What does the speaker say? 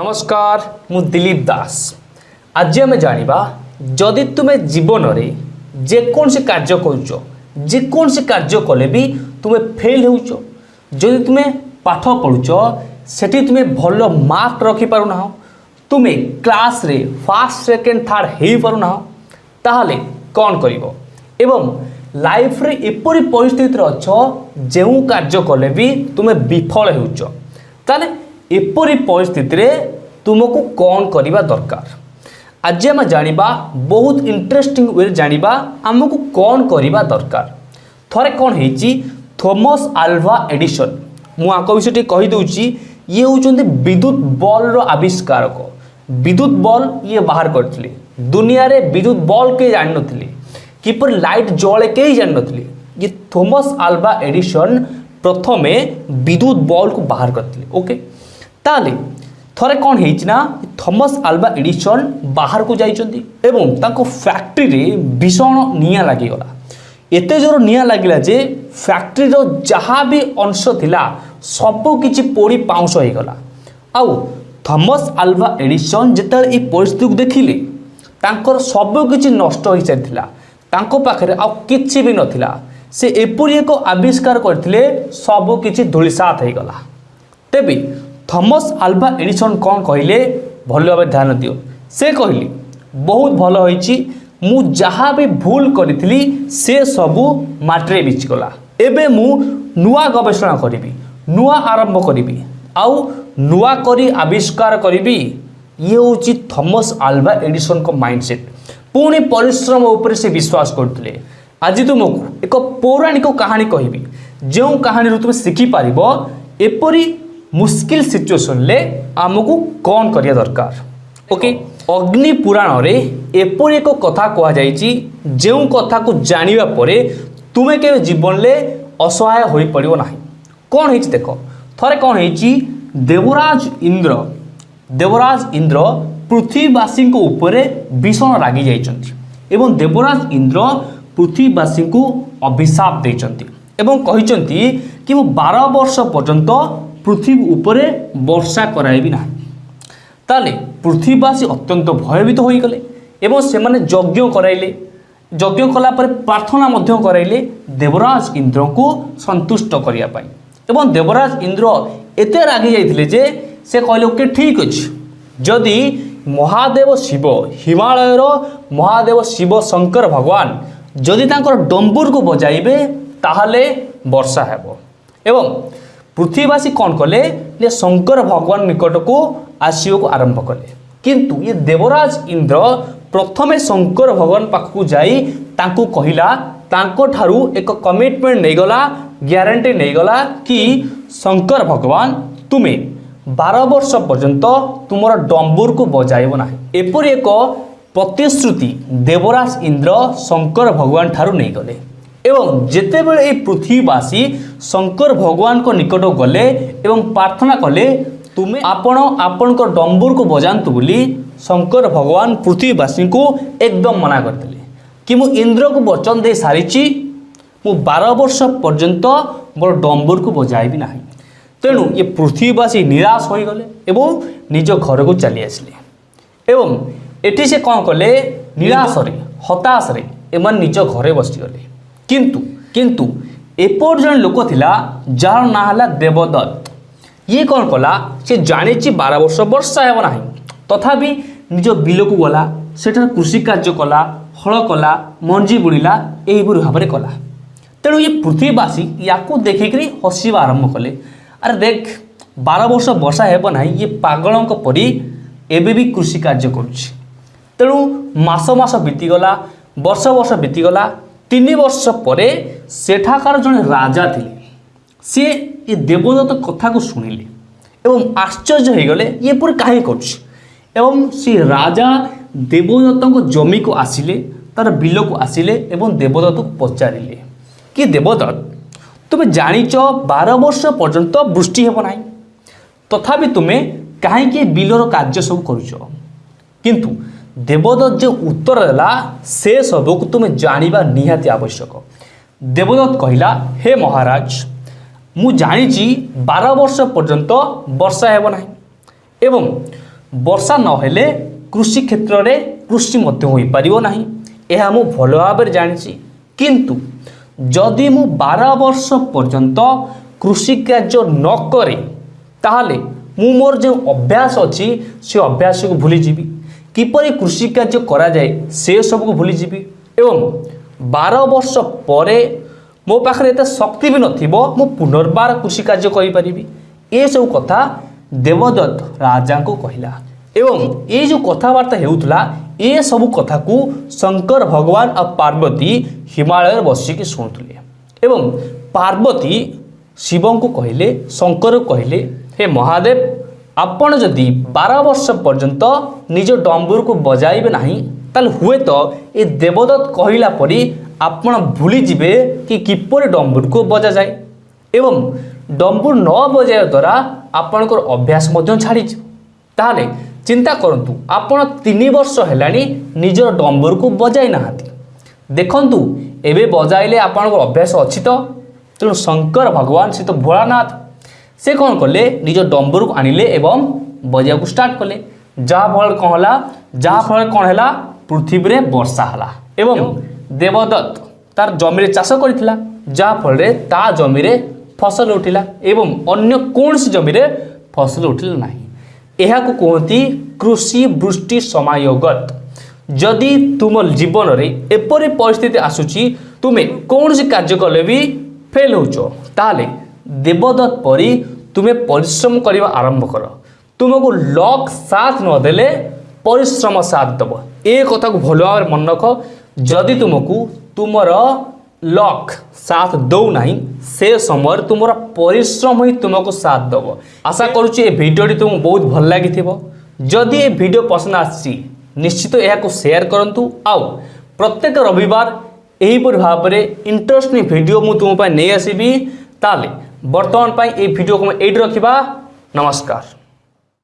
নমস্কার মু দিলীপ দাস আজ আমি জাঁয়া যদি তুমি জীবনরে যেকোনসি কার্য করছ যেকোনসি কার্য কলে বি তুমি ফেল হেউছ যদি তুমি পাঠ পড়ুছ সেটি তুমি ভাল মার্ক রখিপারু না তুমি ক্লাসরে ফার্স্ট সেকেন্ড থার্ড হয়েপারু না তাহলে কণ করব এবং লাইফরে এপরি পরিস্থিতিতে অছ যে কার্য কলে বি তুমি বিফল হেউছ তাহলে ଏପରି ପରିସ୍ଥିତିରେ ତୁମକୁ କ'ଣ କରିବା ଦରକାର ଆଜି ଆମେ ଜାଣିବା ବହୁତ ଇଣ୍ଟରେଷ୍ଟିଂ ୱେରେ ଜାଣିବା ଆମକୁ କ'ଣ କରିବା ଦରକାର ଥରେ କ'ଣ ହେଇଛି ଥୋମସ୍ ଆଲଭା ଏଡିସନ୍ ମୁଁ ଆଙ୍କ ବିଷୟ ଟିକେ କହିଦେଉଛି ଇଏ ହେଉଛନ୍ତି ବିଦ୍ୟୁତ ବଲ୍ର ଆବିଷ୍କାରକ ବିଦ୍ୟୁତ ବଲ୍ ଇଏ ବାହାର କରିଥିଲେ ଦୁନିଆରେ ବିଦ୍ୟୁତ ବଲ୍ କେହି ଜାଣିନଥିଲେ କିପରି ଲାଇଟ୍ ଜଳେ କେହି ଜାଣିନଥିଲେ ଇଏ ଥୋମସ୍ ଆଲଭା ଏଡିସନ୍ ପ୍ରଥମେ ବିଦ୍ୟୁତ ବଲ୍କୁ ବାହାର କରିଥିଲେ ଓକେ ତାହେଲେ ଥରେ କ'ଣ ହେଇଛି ନା ଥମସ୍ ଆଲବା ଏଡ଼ିସନ୍ ବାହାରକୁ ଯାଇଛନ୍ତି ଏବଂ ତାଙ୍କ ଫ୍ୟାକ୍ଟ୍ରିରେ ଭୀଷଣ ନିଆଁ ଲାଗିଗଲା ଏତେ ଜୋର ନିଆଁ ଲାଗିଲା ଯେ ଫ୍ୟାକ୍ଟ୍ରିର ଯାହା ବି ଅଂଶ ଥିଲା ସବୁ କିଛି ପୋଡ଼ି ପାଉଁଶ ହୋଇଗଲା ଆଉ ଥମସ୍ ଆଲଭା ଏଡ଼ିସନ୍ ଯେତେବେଳେ ଏହି ପରିସ୍ଥିତିକୁ ଦେଖିଲେ ତାଙ୍କର ସବୁ କିଛି ନଷ୍ଟ ହୋଇସାରିଥିଲା ତାଙ୍କ ପାଖରେ ଆଉ କିଛି ବି ନଥିଲା ସେ ଏପରି ଏକ ଆବିଷ୍କାର କରିଥିଲେ ସବୁ କିଛି ଧୂଳିସାତ ହୋଇଗଲା ତେବେ থমস আলভা এডিসন କ'ଣ କହିଲେ ଭଲ ଭାବେ ଧ୍ୟାନ ଦିଅ ସେ କହିଲେ ବହୁତ ଭଲ ହୋଇଛି ମୁଁ ଯାହା ବି ଭୁଲ କରିଥିଲି ସେ ସବୁ ମାଟିରେ ବିଚିଗଲା ଏବେ ମୁଁ ନୂଆ ଗବେଷଣା କରିବି ନୂଆ ଆରମ୍ଭ କରିବି ଆଉ ନୂଆ କରି ଆବିଷ୍କାର କରିବି ଇଏ ହେଉଛି ଥମସ୍ ଆଲଭା ଏଡ଼ିସନଙ୍କ ମାଇଣ୍ଡସେଟ୍ ପୁଣି ପରିଶ୍ରମ ଉପରେ ସେ ବିଶ୍ୱାସ କରୁଥିଲେ ଆଜି ତୁମକୁ ଏକ ପୌରାଣିକ କାହାଣୀ କହିବି ଯେଉଁ କାହାଣୀରୁ ତୁମେ ଶିଖିପାରିବ ଏପରି ମୁସ୍କିଲ ସିଚୁଏସନ୍ରେ ଆମକୁ କ'ଣ କରିବା ଦରକାର ଓକେ ଅଗ୍ନି ପୁରାଣରେ ଏପରି ଏକ କଥା କୁହାଯାଇଛି ଯେଉଁ କଥାକୁ ଜାଣିବା ପରେ ତୁମେ କେବେ ଜୀବନରେ ଅସହାୟ ହୋଇପାରିବ ନାହିଁ କ'ଣ ହେଇଛି ଦେଖ ଥରେ କ'ଣ ହେଇଛି ଦେବରାଜ ଇନ୍ଦ୍ର ଦେବରାଜ ଇନ୍ଦ୍ର ପୃଥିବୀବାସୀଙ୍କ ଉପରେ ଭୀଷଣ ରାଗି ଯାଇଛନ୍ତି ଏବଂ ଦେବରାଜ ଇନ୍ଦ୍ର ପୃଥିବୀବାସୀଙ୍କୁ ଅଭିଶାପ ଦେଇଛନ୍ତି ଏବଂ କହିଛନ୍ତି କି ମୁଁ ବାର ବର୍ଷ ପର୍ଯ୍ୟନ୍ତ পৃথিবী উপরে বর্ষা করাইবি না তাহলে পৃথিবীবাসী অত্যন্ত ভয়ভীত হয়ে গেলে এবং সেমানে যজ্ঞ করাইলে যজ্ঞ কলা পরে প্রার্থনা মধ্য করাইলে দেবরাজ ইন্দ্রকে সন্তুষ্ট করা এবং দেবরাজ ইন্দ্র এতে রাগি যাইলে যে সে কহিল ওকে ঠিক আছে যদি মহাদেব শিব হিমালয়ের মহাদেব শিব শঙ্কর ভগবান যদি তাঁর ডম্বুর বজাইবে তাহলে বর্ষা হব এবং ପୃଥିବୀବାସୀ କ'ଣ କଲେ ଯେ ଶଙ୍କର ଭଗବାନ ନିକଟକୁ ଆସିବାକୁ ଆରମ୍ଭ କଲେ କିନ୍ତୁ ଏ ଦେବରାଜ ଇନ୍ଦ୍ର ପ୍ରଥମେ ଶଙ୍କର ଭଗବାନ ପାଖକୁ ଯାଇ ତାଙ୍କୁ କହିଲା ତାଙ୍କଠାରୁ ଏକ କମିଟମେଣ୍ଟ ନେଇଗଲା ଗ୍ୟାରେଣ୍ଟି ନେଇଗଲା କି ଶଙ୍କର ଭଗବାନ ତୁମେ ବାର ବର୍ଷ ପର୍ଯ୍ୟନ୍ତ ତୁମର ଡମ୍ବୁରକୁ ବଜାଇବ ନାହିଁ ଏପରି ଏକ ପ୍ରତିଶ୍ରୁତି ଦେବରାଜ ଇନ୍ଦ୍ର ଶଙ୍କର ଭଗବାନ ଠାରୁ ନେଇଗଲେ এবং যেতবে এই পৃথিবীবাসী শঙ্কর ভগবান নিকট গলে এবং প্রার্থনা কলে তুমি আপন আপনার ডম্বুরক বজাত বলে শঙ্কর ভগবান পৃথিবীবাসী একদম মনা করে কি মু ইন্দ্রক বচন দিয়ে সারিছি মু বার বর্ষ পর্যন্ত মোর ডম্বুরক বজাইবি না তেমন এ পৃথিবীবাসী নিরাশ হয়ে গলে এবং নিজ ঘরক চালি আসলে এবং এটি সে কলে নিরাশরে হতাশরে এমন নিজ ঘরে বসিগলে কিন্তু କିନ୍ତୁ ଏପରି ଜଣେ ଲୋକ ଥିଲା ଯାହାର ନାଁ ହେଲା ଦେବଦତ୍ତ ଇଏ କ'ଣ କଲା ସେ ଜାଣିଛି ବାର ବର୍ଷ ବର୍ଷା ହେବ ନାହିଁ ତଥାପି ନିଜ ବିଲକୁ ଗଲା ସେଠାରେ କୃଷି କାର୍ଯ୍ୟ କଲା ହଳ କଲା ମଞ୍ଜି ବୁଣିଲା ଏହିପରି ଭାବରେ କଲା ତେଣୁ ଏ ପୃଥିବୀବାସୀ ୟାକୁ ଦେଖିକରି ହସିବା ଆରମ୍ଭ କଲେ ଆରେ ଦେଖ ବାର ବର୍ଷ ବର୍ଷା ହେବ ନାହିଁ ଇଏ ପାଗଳଙ୍କ ପରି ଏବେ ବି କୃଷି କାର୍ଯ୍ୟ କରୁଛି ତେଣୁ ମାସ ମାସ ବିତିଗଲା ବର୍ଷ ବର୍ଷ ବିତିଗଲା ତିନି ବର୍ଷ ପରେ ସେଠାକାର ଜଣେ ରାଜା ଥିଲେ ସିଏ ଏ ଦେବଦତ୍ତ କଥାକୁ ଶୁଣିଲେ ଏବଂ ଆଶ୍ଚର୍ଯ୍ୟ ହୋଇଗଲେ ଏପରି କାହିଁକି କରୁଛି ଏବଂ ସେ ରାଜା ଦେବଦତ୍ତଙ୍କ ଜମିକୁ ଆସିଲେ ତାର ବିଲକୁ ଆସିଲେ ଏବଂ ଦେବଦତ୍ତକୁ ପଚାରିଲେ କି ଦେବଦତ୍ତ ତୁମେ ଜାଣିଛ ବାର ବର୍ଷ ପର୍ଯ୍ୟନ୍ତ ବୃଷ୍ଟି ହେବ ନାହିଁ ତଥାପି ତୁମେ କାହିଁକି ବିଲର କାର୍ଯ୍ୟ ସବୁ କରୁଛ କିନ୍ତୁ ଦେବଦତ୍ତ ଯେଉଁ ଉତ୍ତର ଦେଲା ସେ ସବୁକୁ ତୁମେ ଜାଣିବା ନିହାତି ଆବଶ୍ୟକ ଦେବଦତ୍ତ କହିଲା ହେ ମହାରାଜ ମୁଁ ଜାଣିଛି ବାର ବର୍ଷ ପର୍ଯ୍ୟନ୍ତ ବର୍ଷା ହେବ ନାହିଁ ଏବଂ ବର୍ଷା ନହେଲେ କୃଷି କ୍ଷେତ୍ରରେ କୃଷି ମଧ୍ୟ ହୋଇପାରିବ ନାହିଁ ଏହା ମୁଁ ଭଲ ଭାବରେ ଜାଣିଛି କିନ୍ତୁ ଯଦି ମୁଁ ବାର ବର୍ଷ ପର୍ଯ୍ୟନ୍ତ କୃଷି କାର୍ଯ୍ୟ ନ କରେ ତାହେଲେ ମୁଁ ମୋର ଯେଉଁ ଅଭ୍ୟାସ ଅଛି ସେ ଅଭ୍ୟାସକୁ ଭୁଲିଯିବି কিপর কৃষি কার্য করা যায় সে সবুক ভুলে যাবি এবং বার বর্ষ পরে মো পাখে এত শক্তি বি নথিব মু পুনর্বার কৃষি কার্য করিপারিবি এসব কথা দেবদত্ত রাজাঙ্কু কহিলা এবং এই যে কথাবার্তা হেউলা এসব কথা শঙ্কর ভগবান আর পার্বতী হিমালয়ের বসিকি শুণুলে এবং পার্বতী শিবঙ্কু কহিলে শঙ্কর কহিলে হে মহাদেব ଆପଣ ଯଦି ବାର ବର୍ଷ ପର୍ଯ୍ୟନ୍ତ ନିଜ ଡମ୍ବୁରକୁ ବଜାଇବେ ନାହିଁ ତାହେଲେ ହୁଏତ ଏ ଦେବଦତ୍ତ କହିଲା ପରି ଆପଣ ଭୁଲିଯିବେ କି କିପରି ଡମ୍ବୁରକୁ ବଜାଯାଏ ଏବଂ ଡମ୍ବୁର ନ ବଜାଇବା ଦ୍ୱାରା ଆପଣଙ୍କର ଅଭ୍ୟାସ ମଧ୍ୟ ଛାଡ଼ିଯିବ ତାହେଲେ ଚିନ୍ତା କରନ୍ତୁ ଆପଣ ତିନି ବର୍ଷ ହେଲାଣି ନିଜର ଡମ୍ବୁରକୁ ବଜାଇ ନାହାନ୍ତି ଦେଖନ୍ତୁ ଏବେ ବଜାଇଲେ ଆପଣଙ୍କର ଅଭ୍ୟାସ ଅଛି ତ ତେଣୁ ଶଙ୍କର ଭଗବାନ ସେ ତ ଭୋଳାନାଥ ସେ କ'ଣ କଲେ ନିଜ ଡମ୍ବରକୁ ଆଣିଲେ ଏବଂ ବଜାଇବାକୁ ଷ୍ଟାର୍ଟ କଲେ ଯାହାଫଳରେ କ'ଣ ହେଲା ଯାହାଫଳରେ କ'ଣ ହେଲା ପୃଥିବୀରେ ବର୍ଷା ହେଲା ଏବଂ ଦେବଦତ୍ତ ତାର ଜମିରେ ଚାଷ କରିଥିଲା ଯାହାଫଳରେ ତା ଜମିରେ ଫସଲ ଉଠିଲା ଏବଂ ଅନ୍ୟ କୌଣସି ଜମିରେ ଫସଲ ଉଠିଲା ନାହିଁ ଏହାକୁ କୁହନ୍ତି କୃଷି ବୃଷ୍ଟି ସମାୟୋଗତ ଯଦି ତୁମ ଜୀବନରେ ଏପରି ପରିସ୍ଥିତି ଆସୁଛି ତୁମେ କୌଣସି କାର୍ଯ୍ୟ କଲେ ବି ଫେଲ୍ ହେଉଛ ତାହେଲେ দেবদত্ত পরি তুমি পরিশ্রম করা আরম্ভ কর তুমি লক সাথ নদেলে পরিশ্রম সাথ দেব এ কথা ভালোভাবে মনে রাখ যদি তুমি তোমার লক সাথ দৌ না সে সময় তোমার পরিশ্রম হি তোমাকে সাথ দেব আশা করছি এই ভিডিওটি তুমি বহু ভাল লাগি যদি এই ভিডিও পছন্দ আসছি নিশ্চিত এখন সেয়ার করতু আউ প্রত্যেক রবিবার এইপরি ভাবে ইন্টরেস্টিং ভিডিও মু তোমার নিয়ে আসবি তাহলে বর্তমান এই ভিডিও এইটি রখা নমস্কার